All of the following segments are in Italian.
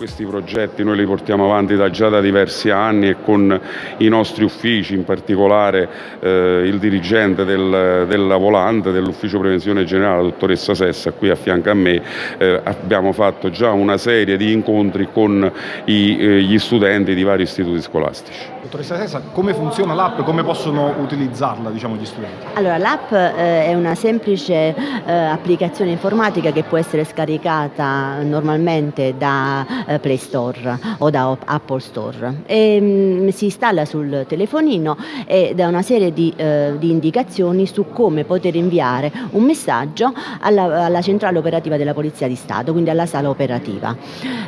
Questi progetti noi li portiamo avanti da, già da diversi anni e con i nostri uffici, in particolare eh, il dirigente del, della Volante, dell'ufficio prevenzione generale, la dottoressa Sessa, qui a fianco a me, eh, abbiamo fatto già una serie di incontri con i, eh, gli studenti di vari istituti scolastici. Dottoressa Sessa, come funziona l'app e come possono utilizzarla diciamo, gli studenti? Allora, l'app eh, è una semplice eh, applicazione informatica che può essere scaricata normalmente da Play Store o da Apple Store. E, mh, mm, si installa sul telefonino e dà una serie di, eh, di, indicazioni su come poter inviare un messaggio alla, alla, centrale operativa della Polizia di Stato, quindi alla sala operativa.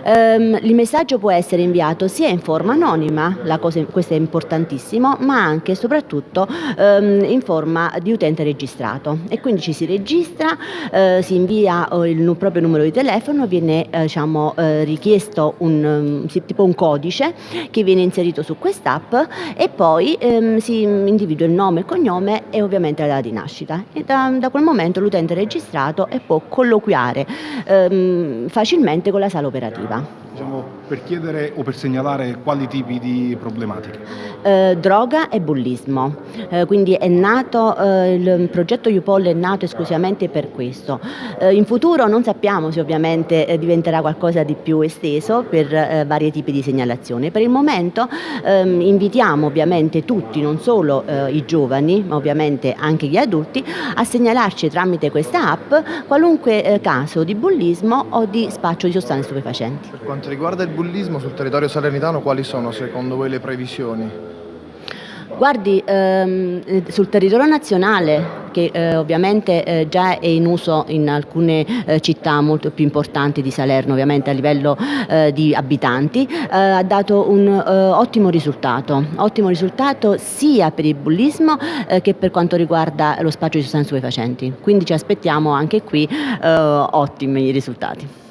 Ehm, il messaggio può essere inviato sia in forma anonima, cosa, questo è importantissimo, ma anche e soprattutto ehm, in forma di utente registrato e quindi ci si registra, eh, si invia eh, il proprio numero di telefono, viene eh, diciamo, eh, richiesto questo un, um, tipo un codice che viene inserito su quest'app e poi ehm, si individua il nome, il cognome e ovviamente la data di nascita. E da, da quel momento l'utente è registrato e può colloquiare ehm, facilmente con la sala operativa. Diciamo, per chiedere o per segnalare quali tipi di problematiche? Eh, droga e bullismo, eh, quindi è nato, eh, il progetto UPOL è nato esclusivamente per questo. Eh, in futuro non sappiamo se ovviamente eh, diventerà qualcosa di più esteso per eh, vari tipi di segnalazione. Per il momento ehm, invitiamo ovviamente tutti, non solo i giovani, ma ovviamente anche gli adulti, a segnalarci tramite questa app qualunque caso di bullismo o di spaccio di sostanze stupefacenti quanto riguarda il bullismo sul territorio salernitano, quali sono secondo voi le previsioni? Guardi, ehm, sul territorio nazionale, che eh, ovviamente eh, già è in uso in alcune eh, città molto più importanti di Salerno, ovviamente a livello eh, di abitanti, eh, ha dato un ottimo risultato, ottimo risultato sia per il bullismo che per quanto riguarda lo spaccio di sostanze stupefacenti. Quindi ci aspettiamo anche qui ottimi risultati.